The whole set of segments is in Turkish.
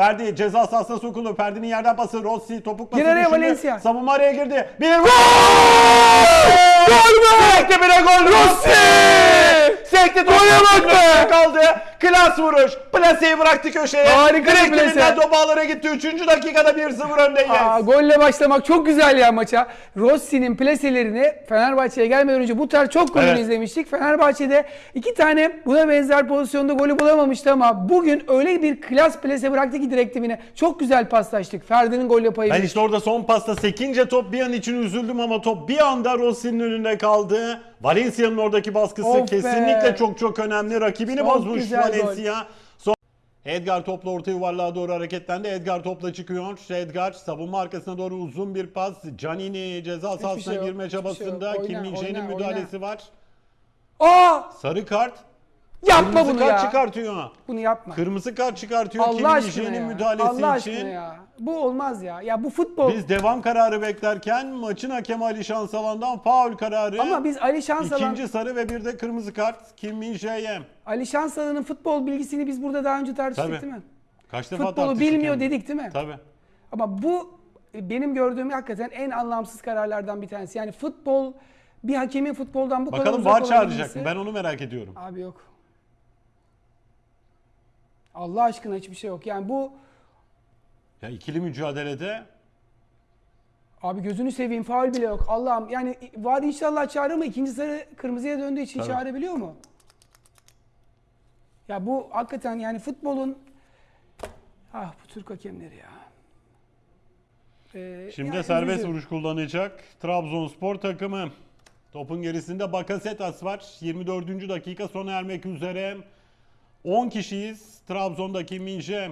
Ferdi ceza sahasına sokuldu. Ferdi'nin yerden pası. Rossi topuk pası düşündü. Valencia. Savunma araya girdi. Bir gol! Gol be! Sekti bire gol. Rossi! Sekti topu. Gole bak be! kaldı. Klas vuruş. Plaseyi bıraktı köşeye. Harika bir plase. top ağlara gitti. Üçüncü dakikada 1-0 öndeyiz. Aa, golle başlamak çok güzel ya maça. Rossi'nin plaselerini Fenerbahçe'ye gelmeden önce bu tarz çok golünü Evet. izlemiştik. Fenerbahçe'de iki tane buna benzer pozisyonda golü bulamamıştı ama bugün öyle bir klas plase bıraktı ki direkt dibine. Çok güzel paslaştık. Ferdi'nin golle payı. Ben işte orada son pasta sekince top bir an için üzüldüm ama top bir anda Rossi'nin önünde kaldı. Valencia'nın oradaki baskısı Of be. kesinlikle çok çok önemli. Rakibini bozmuş gol. Valencia. Son... Edgar topla orta yuvarlığa doğru hareketlendi. Edgar topla çıkıyor. Edgar savunma arkasına doğru uzun bir pas. Canini ceza sahasına şey girme şey çabasında. Oyna, Kim oyna, müdahalesi var. Aa! Sarı kart. Yapma Kırmızı bunu kart ya. çıkartıyor. Bunu yapma. Kırmızı kart çıkartıyor Allah aşkına Min-jae'nin ya. müdahalesi Allah için. aşkına ya. Bu olmaz ya. Ya bu futbol. Biz devam kararı beklerken maçın hakemi Ali Şansalan'dan faul kararı. Ama biz Ali Şansalan İkinci sarı ve bir de kırmızı kart Kim Min Jae'ye. Ali Şansalan'ın futbol bilgisini biz burada daha önce tartıştık Tabii. değil mi? Kaç defa Futbolu tartıştık bilmiyor yani. dedik değil mi? Tabii. Ama bu e, benim gördüğüm hakikaten en anlamsız kararlardan bir tanesi. Yani futbol bir hakemin futboldan bu kadar Bakalım uzak VAR çağıracak mı? Ben onu merak ediyorum. Abi yok. Allah aşkına hiçbir şey yok. Yani bu Ya ikili mücadelede abi gözünü seveyim faul bile yok. Allah'ım yani var inşallah çağırır mı? İkinci sarı kırmızıya döndüğü için Tabii. çağırabiliyor mu? Ya bu hakikaten yani futbolun ah bu Türk hakemleri ya. Ee, şimdi yani serbest üzücü. vuruş kullanacak Trabzonspor takımı. Topun gerisinde Bakasetas var. 24. dakika sona ermek üzere. 10 kişiyiz. Trabzon'da Kim Min Jae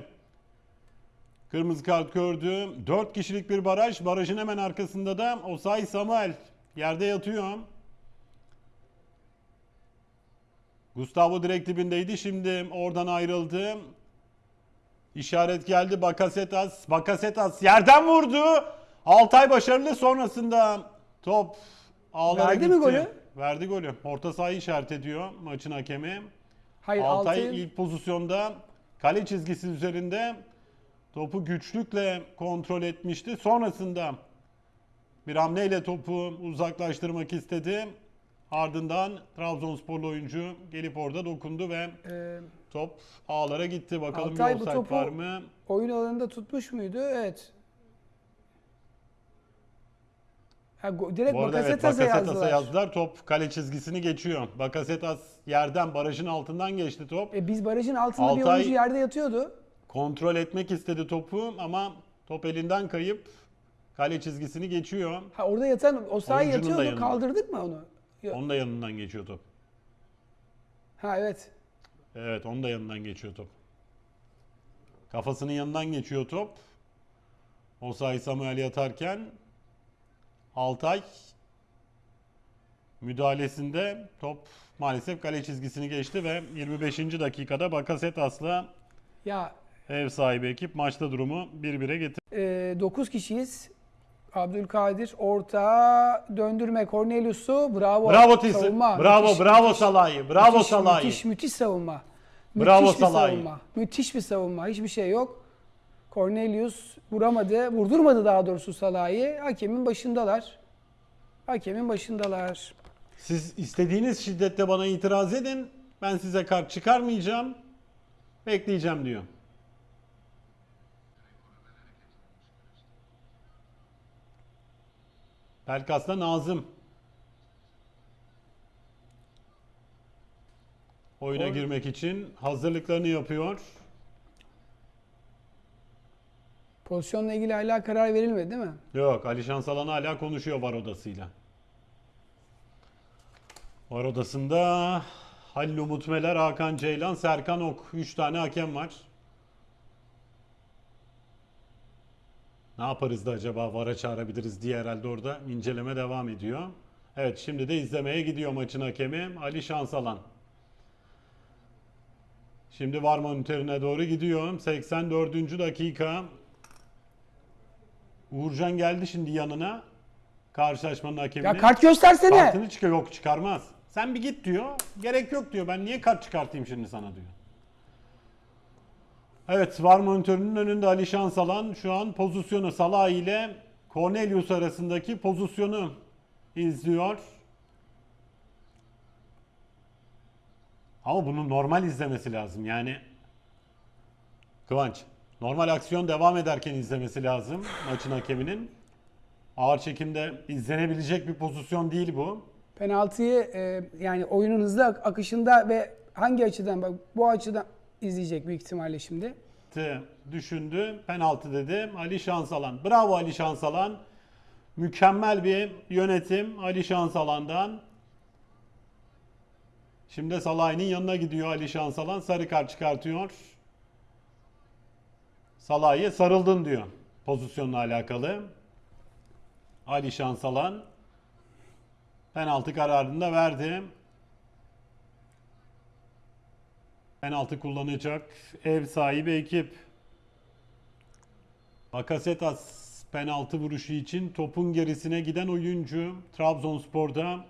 Kırmızı kart gördü. 4 kişilik bir baraj. Barajın hemen arkasında da Osay Samuel yerde yatıyor. Gustavo direkt dibindeydi. Şimdi oradan ayrıldı. İşaret geldi. Bakasetas. Bakasetas yerden vurdu. Altay başarılı sonrasında top ağlara Verdi gitti. mi golü? Verdi golü. Orta sahayı işaret ediyor maçın hakemi. Hayır Altay Altay'ın ilk pozisyonda kale çizgisi üzerinde topu güçlükle kontrol etmişti. Sonrasında bir hamleyle topu uzaklaştırmak istedi. Ardından Trabzonsporlu oyuncu gelip orada dokundu ve e, top ağlara gitti. Bakalım Altay bir bu topu- var mı? oyun alanında tutmuş muydu? Evet. Ha, direkt Bu arada evet Bakasetas'a yazdılar. yazdılar. Top kale çizgisini geçiyor. Bakasetas yerden barajın altından geçti top. E biz barajın altında bir Altay- oyuncu yerde yatıyordu. Kontrol etmek istedi topu ama top elinden kayıp kale çizgisini geçiyor. Ha orada yatan o sahaya Oyuncunun da yatıyordu. yanında. Kaldırdık mı onu? Yok. Onun da yanından geçiyor top. Ha evet. Evet onun da yanından geçiyor top. Kafasının yanından geçiyor top. Osay Samuel yatarken Altay müdahalesinde top maalesef kale çizgisini geçti ve 25. dakikada Bakasetas'la Ya ev sahibi ekip maçta durumu 1-1'e getirdi. e, 9 kişiyiz. Abdülkadir orta döndürme Cornelius'u bravo. Bravo Tisi. Savunma. Bravo, Müthiş, bravo müthiş. Salahi. Bravo müthiş, Salahi. Müthiş, müthiş savunma. Bravo müthiş bir Salahi. savunma. Müthiş bir savunma. Hiçbir şey yok. Cornelius vuramadı. Vurdurmadı daha doğrusu Salah'ı. Hakemin başındalar. Hakemin başındalar. Siz istediğiniz şiddette bana itiraz edin. Ben size kart çıkarmayacağım. Bekleyeceğim diyor. Pelkas'ta Nazım. Oyuna Or- girmek için hazırlıklarını yapıyor. Pozisyonla ilgili hala karar verilmedi değil mi? Yok Alişan Salan hala konuşuyor var odasıyla. Var odasında Halil Umut Meler, Hakan Ceylan, Serkan Ok. 3 tane hakem var. Ne yaparız da acaba VAR'a çağırabiliriz diye herhalde orada inceleme devam ediyor. Evet şimdi de izlemeye gidiyor maçın hakemi Ali Şansalan. Şimdi VAR monitörüne doğru gidiyor. 84. dakika. Uğurcan geldi şimdi yanına. Karşılaşmanın hakemine. Ya kart göstersene. Kartını çıkıyor. Yok çıkarmaz. Sen bir git diyor. Gerek yok diyor. Ben niye kart çıkartayım şimdi sana diyor. Evet var monitörünün önünde Ali Şansalan şu an pozisyonu Salah ile Cornelius arasındaki pozisyonu izliyor. Ama bunu normal izlemesi lazım. Yani Kıvanç normal aksiyon devam ederken izlemesi lazım maçın hakeminin. Ağır çekimde izlenebilecek bir pozisyon değil bu. Penaltıyı e, yani oyunun hızlı ak- akışında ve hangi açıdan bak bu açıdan izleyecek büyük ihtimalle şimdi. T düşündü. Penaltı dedi. Ali Şansalan. Bravo Ali Şansalan. Mükemmel bir yönetim Ali Şansalan'dan. Şimdi Salah'ın yanına gidiyor Ali Şansalan. Sarı kart çıkartıyor. Salah'a sarıldın diyor pozisyonla alakalı. Ali Şansalan penaltı kararını da verdi. Penaltı kullanacak ev sahibi ekip. Bakasetas penaltı vuruşu için topun gerisine giden oyuncu Trabzonspor'da.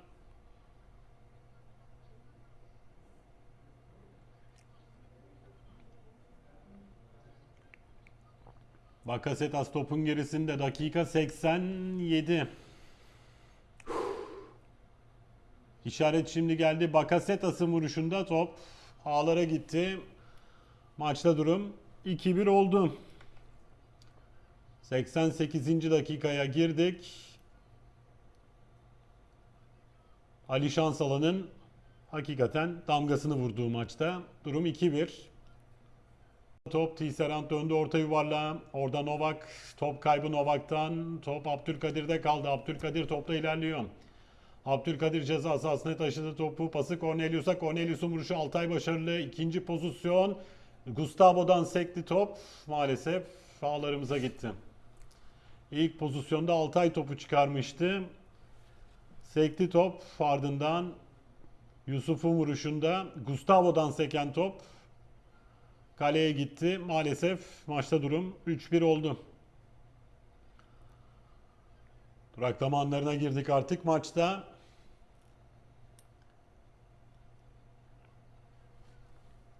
Bakasetas topun gerisinde dakika 87. İşaret şimdi geldi. Bakasetas'ın vuruşunda top ağlara gitti. Maçta durum 2-1 oldu. 88. dakikaya girdik. Ali Şansalan'ın hakikaten damgasını vurduğu maçta. Durum 2-1. Top Tisserand döndü orta yuvarlığa. Orada Novak. Top kaybı Novak'tan. Top Abdülkadir'de kaldı. Abdülkadir topla ilerliyor. Abdülkadir ceza sahasına taşıdı topu. Pası Cornelius'a. Cornelius'un vuruşu Altay başarılı. İkinci pozisyon. Gustavo'dan sekti top. Maalesef ağlarımıza gitti. İlk pozisyonda Altay topu çıkarmıştı. Sekti top. Ardından Yusuf'un vuruşunda Gustavo'dan seken top kaleye gitti. Maalesef maçta durum 3-1 oldu. Duraklama anlarına girdik artık maçta.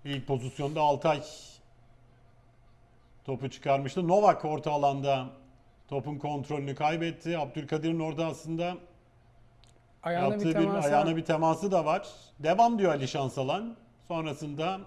İlk pozisyonda Altay topu çıkarmıştı. Novak orta alanda topun kontrolünü kaybetti. Abdülkadir'in orada aslında Ayağına yaptığı bir bir, ayağına bir teması da var. Devam diyor Ali Şansalan. Sonrasında